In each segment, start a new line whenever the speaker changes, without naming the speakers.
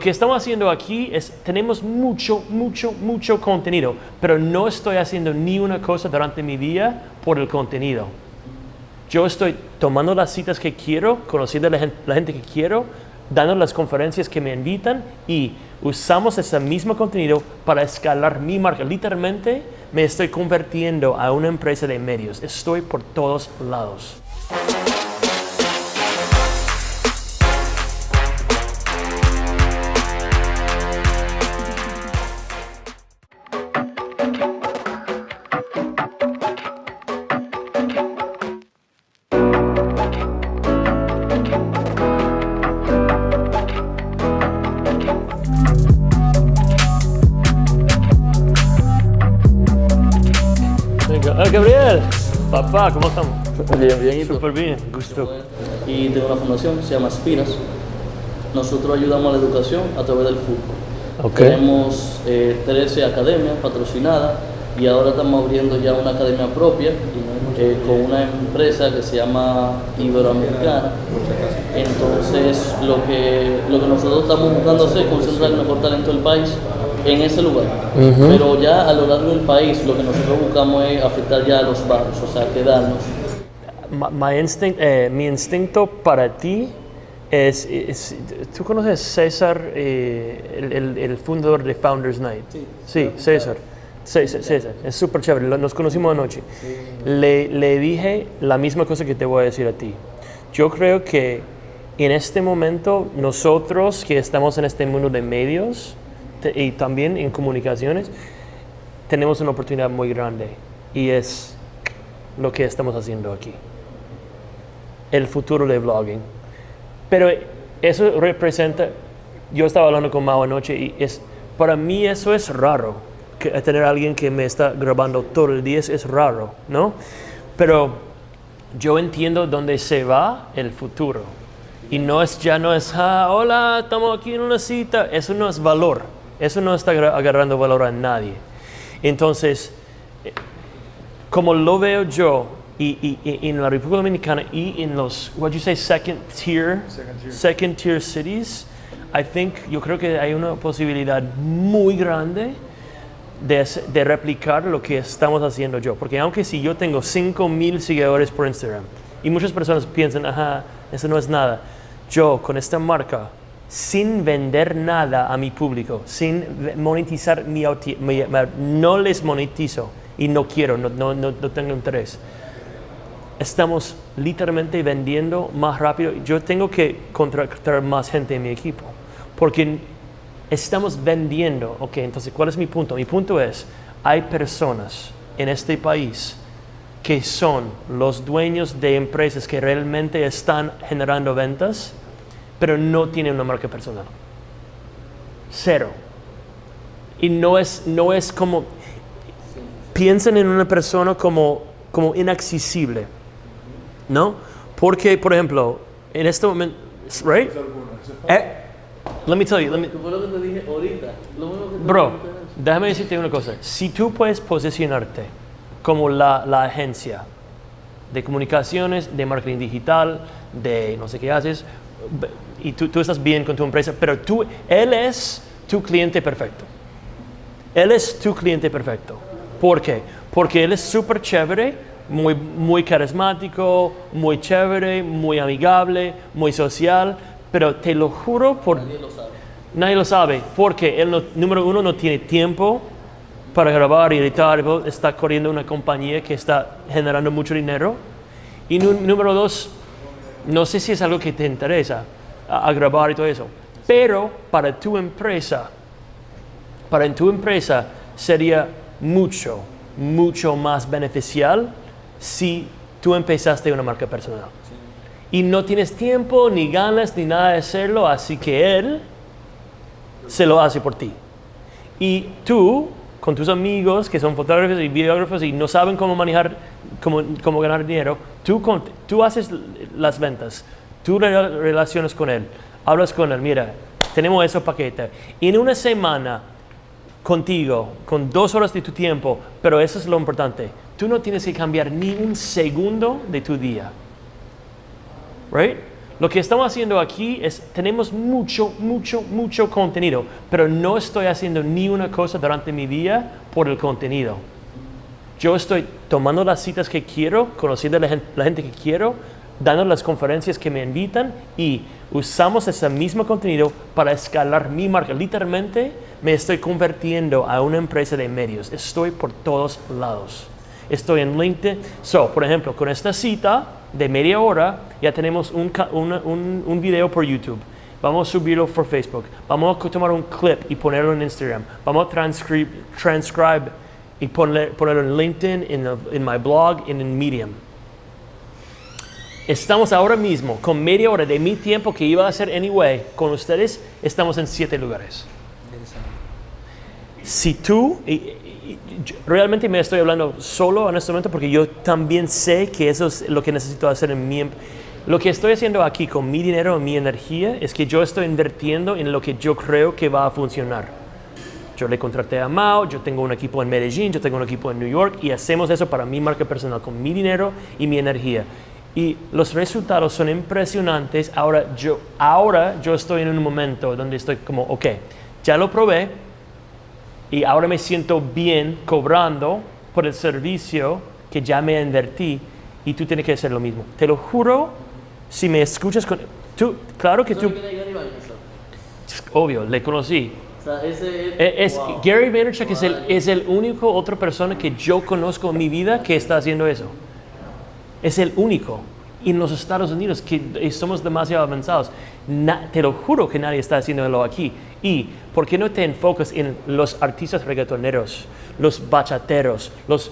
Lo que estamos haciendo aquí es, tenemos mucho, mucho, mucho contenido, pero no estoy haciendo ni una cosa durante mi día por el contenido. Yo estoy tomando las citas que quiero, conociendo a la gente, la gente que quiero, dando las conferencias que me invitan y usamos ese mismo contenido para escalar mi marca. Literalmente me estoy convirtiendo a una empresa de medios. Estoy por todos lados. Gabriel, papá, ¿cómo estamos?
Bien, bien, ¿y tú?
Súper bien, gusto.
Y tengo una fundación que se llama Aspiras. Nosotros ayudamos a la educación a través del fútbol.
Ok.
Tenemos eh, 13 academias patrocinadas y ahora estamos abriendo ya una academia propia eh, con una empresa que se llama Iberoamericana. Entonces, lo que, lo que nosotros estamos buscando hacer es concentrar el mejor talento del país en ese lugar. Pero ya a lo largo del país, lo que nosotros buscamos es afectar ya a los barrios, o sea, quedarnos.
My instinct, eh, mi instinto para ti es, es- ¿tú conoces César, eh, el, el- el fundador de Founders Night? Sí, César. Sí, sí, César, es súper chévere, nos conocimos anoche. Le, le dije la misma cosa que te voy a decir a ti. Yo creo que en este momento nosotros que estamos en este mundo de medios y también en comunicaciones, tenemos una oportunidad muy grande y es lo que estamos haciendo aquí. El futuro de vlogging. Pero eso representa, yo estaba hablando con Mao anoche y es, para mí eso es raro, que tener a alguien que me está grabando todo el día es, es raro, ¿no? Pero yo entiendo dónde se va el futuro. Y no es, ya no es, ah, hola, estamos aquí en una cita. Eso no es valor. Eso no está agarrando valor a nadie. Entonces, como lo veo yo, y, y- y en la República Dominicana y en los, what you say, second tier, second tier, cities, I think, yo creo que hay una posibilidad muy grande de, de replicar lo que estamos haciendo yo. Porque aunque si yo tengo 5 mil seguidores por Instagram y muchas personas piensan, ajá, eso no es nada, yo con esta marca, sin vender nada a mi público, sin monetizar mi, mi- no les monetizo y no quiero, no, no, no tengo interés. Estamos literalmente vendiendo más rápido. Yo tengo que contratar más gente en mi equipo porque estamos vendiendo. Ok, entonces, ¿cuál es mi punto? Mi punto es, hay personas en este país que son los dueños de empresas que realmente están generando ventas, pero no tienen una marca personal. Cero. Y no es, no es como, piensan en una persona como, como inaccesible, ¿no? Porque, por ejemplo, en este momento, right? Eh, let me tell you, let me, Bro, déjame decirte una cosa. Si tú puedes posicionarte como la, la agencia de comunicaciones, de marketing digital, de no sé qué haces, y tú, tú estás bien con tu empresa, pero tú, él es tu cliente perfecto. Él es tu cliente perfecto. ¿Por qué? Porque él es súper chévere, muy, muy carismático, muy chévere, muy amigable, muy social, pero te lo juro por
Nadie lo sabe.
Nadie lo sabe, porque él, no- número uno, no tiene tiempo para grabar y editar, está corriendo una compañía que está generando mucho dinero. Y número dos, no sé si es algo que te interesa a, grabar y todo eso, pero para tu empresa, para en tu empresa sería mucho, mucho más beneficial si tú empezaste una marca personal. Y no tienes tiempo, ni ganas, ni nada de hacerlo, así que él se lo hace por ti. Y tú, con tus amigos que son fotógrafos y videógrafos y no saben cómo manejar, cómo, cómo ganar dinero, tú, tú haces las ventas, tú re- relacionas con él, hablas con él, mira, tenemos ese paquete. En una semana, contigo, con dos horas de tu tiempo, pero eso es lo importante, tú no tienes que cambiar ni un segundo de tu día. Right? Lo que estamos haciendo aquí es, tenemos mucho, mucho, mucho contenido, pero no estoy haciendo ni una cosa durante mi día por el contenido. Yo estoy tomando las citas que quiero, conociendo a la gente que quiero, dando las conferencias que me invitan y usamos ese mismo contenido para escalar mi marca. Literalmente me estoy convirtiendo a una empresa de medios. Estoy por todos lados. Estoy en LinkedIn. So, por ejemplo, con esta cita de media hora ya tenemos un, una- un, un video por YouTube. Vamos a subirlo por Facebook. Vamos a tomar un clip y ponerlo en Instagram. Vamos a transcribe, transcribe y poner- ponerlo en LinkedIn, en, en my blog, en Medium. Estamos ahora mismo con media hora de mi tiempo que iba a hacer anyway con ustedes. Estamos en siete lugares. Si tú, y- y- realmente me estoy hablando solo en este momento porque yo también sé que eso es lo que necesito hacer en mi... em- Lo que estoy haciendo aquí con mi dinero, mi energía, es que yo estoy invirtiendo en lo que yo creo que va a funcionar. Yo le contraté a Mao, yo tengo un equipo en Medellín, yo tengo un equipo en New York y hacemos eso para mi marca personal con mi dinero y mi energía. Y los resultados son impresionantes. Ahora yo, ahora yo estoy en un momento donde estoy como, ok, ya lo probé y ahora me siento bien cobrando por el servicio que ya me invertí y tú tienes que hacer lo mismo. Te lo juro, si me escuchas con... Tú, claro que tú, obvio, le conocí.
O sea, ese es...
Eh,
wow.
Gary Vaynerchuk es el, es el único otra persona que yo conozco en mi vida que está haciendo eso. Es el único. En los Estados Unidos, que eh, somos demasiado avanzados, te lo juro que nadie está haciéndolo aquí. ¿Y por qué no te enfocas en los artistas reggaetoneros, los bachateros, los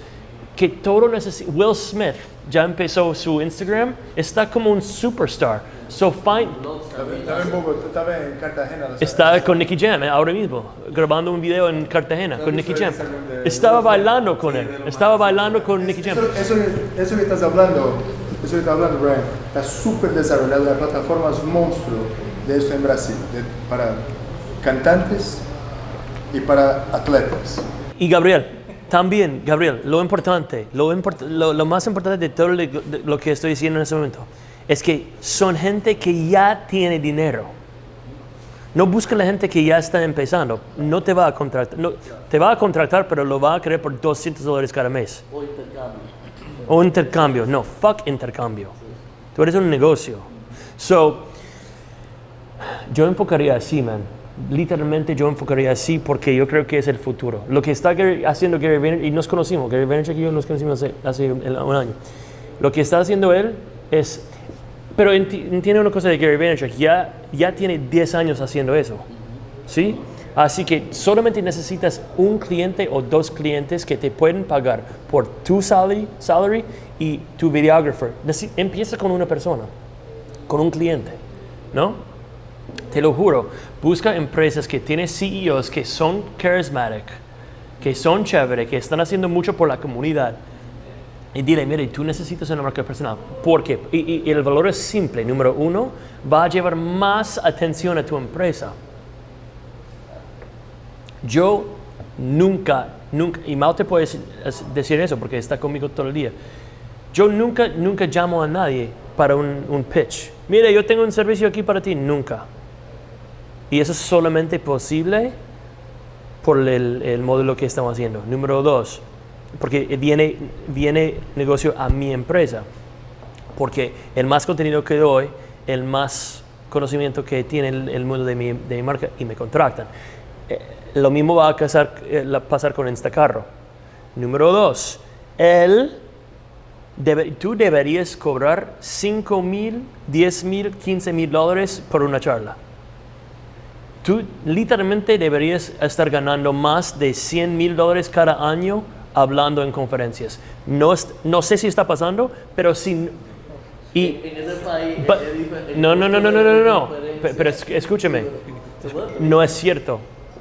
que todo necesita? Will Smith ya empezó su Instagram, está como un superstar. So find, Está con Nicky Jam eh, ahora mismo, grabando un video en Cartagena con Nicky Jam. Estaba bailando con él, estaba bailando con Nicky Jam.
Eso, eso, que estás hablando, eso que estás hablando, Brian, está súper desarrollado. La plataforma es monstruo de eso en Brasil, de- para cantantes y para atletas.
Y Gabriel, también, Gabriel, lo importante, lo, import- lo, lo más importante de todo lo, de lo que estoy diciendo en este momento, es que son gente que ya tiene dinero. No busca la gente que ya está empezando. No te va a contratar. no, te va a contratar, pero lo va a querer por 200 dólares cada mes.
O intercambio.
O intercambio. No, fuck intercambio. Tú eres un negocio. So, yo enfocaría así, man. Literalmente yo enfocaría así porque yo creo que es el futuro. Lo que está haciendo Gary Vaynerchuk, y nos conocimos, Gary Vaynerchuk y yo nos conocimos hace, hace un año. Lo que está haciendo él es... Pero enti- entiende una cosa de Gary Vaynerchuk, ya, ya tiene 10 años haciendo eso. ¿Sí? Así que solamente necesitas un cliente o dos clientes que te pueden pagar por tu salary, salary y tu videographer. Empieza con una persona, con un cliente, ¿no? Te lo juro, busca empresas que tienen CEOs que son charismatic, que son chévere, que están haciendo mucho por la comunidad. Y dile, mire, tú necesitas una marca personal. ¿Por qué? Y, y- el valor es simple. Número uno, va a llevar más atención a tu empresa. Yo nunca, nunca, y Mao te puede decir eso porque está conmigo todo el día. Yo nunca, nunca llamo a nadie para un, un pitch. Mire, yo tengo un servicio aquí para ti. Nunca. Y eso es solamente posible por el, el modelo que estamos haciendo. Número dos, porque viene, viene negocio a mi empresa. Porque el más contenido que doy, el más conocimiento que tiene el, mundo de mi, de mi marca y me contratan. Eh, lo mismo va a casar- eh, pasar con Instacarro. Número dos, él debe- tú deberías cobrar 5 mil, 10 mil, 15 mil dólares por una charla. Tú literalmente deberías estar ganando más de 100 mil dólares cada año hablando en conferencias. No, es- no sé si está pasando, pero si... Y,
En ese país
But- no, no, no, no, no, no, no, Pero es- escúcheme,
¿Se puede?
no es cierto.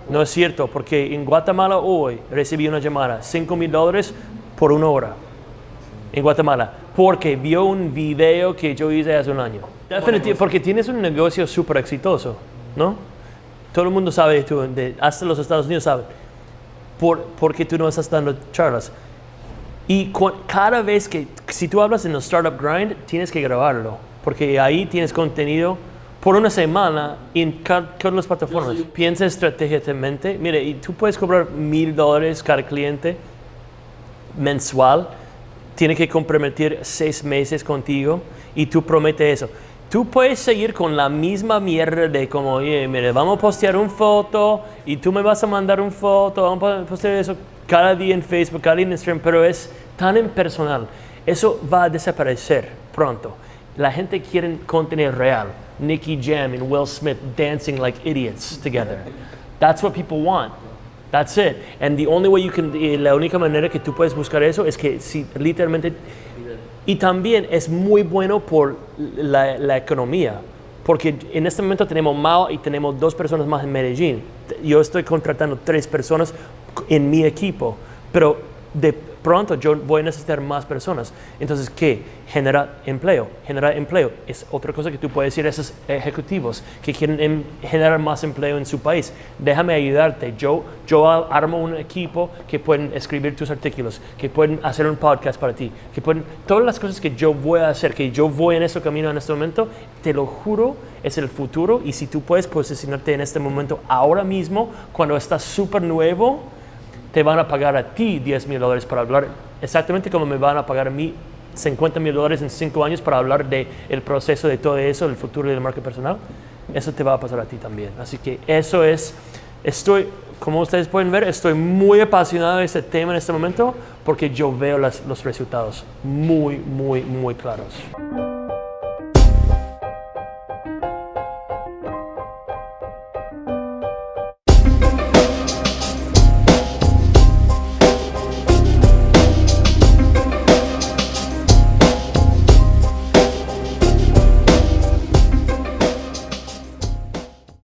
No es cierto, porque en Guatemala hoy recibí una llamada, 5 mil dólares por una hora. En Guatemala, porque vio un video que yo hice hace un año. Definitivamente, porque tienes un negocio súper exitoso, ¿no? Todo el mundo sabe, tú, de- hasta los Estados Unidos saben. Por, porque tú no estás dando charlas. Y cu- cada vez que, si tú hablas en el Startup Grind, tienes que grabarlo, porque ahí tienes contenido por una semana en cada las plataformas. Piensa estratégicamente. Mire, y tú puedes cobrar mil dólares cada cliente mensual. Tiene que comprometer seis meses contigo y tú prometes eso. Tú puedes seguir con la misma mierda de como, oye, mire, vamos a postear una foto y tú me vas a mandar una foto, vamos a postear eso cada día en Facebook, cada día en Instagram, pero es tan impersonal. Eso va a desaparecer pronto. La gente quiere contenido real. Nicky Jam and Will Smith dancing like idiots together. That's what people want. That's it. And the only way you can, la única manera que tú puedes buscar eso es que si literalmente y también es muy bueno por la, economía, porque en este momento tenemos Mao y tenemos dos personas más en Medellín. Yo estoy contratando tres personas en mi equipo, pero de pronto yo voy a necesitar más personas. Entonces, ¿qué? Genera empleo. Generar empleo es otra cosa que tú puedes decir a esos ejecutivos que quieren em, generar más empleo en su país. Déjame ayudarte. Yo, yo armo un equipo que pueden escribir tus artículos, que pueden hacer un podcast para ti, que pueden... Todas las cosas que yo voy a hacer, que yo voy en ese camino en este momento, te lo juro, es el futuro. Y si tú puedes posicionarte en este momento ahora mismo, cuando estás súper nuevo, te van a pagar a ti 10 mil dólares para hablar, exactamente como me van a pagar a mí 50 mil dólares en 5 años para hablar del el proceso de todo eso, el futuro del marca personal. Eso te va a pasar a ti también. Así que eso es, estoy, como ustedes pueden ver, estoy muy apasionado de este tema en este momento porque yo veo las, los resultados muy, muy, muy claros.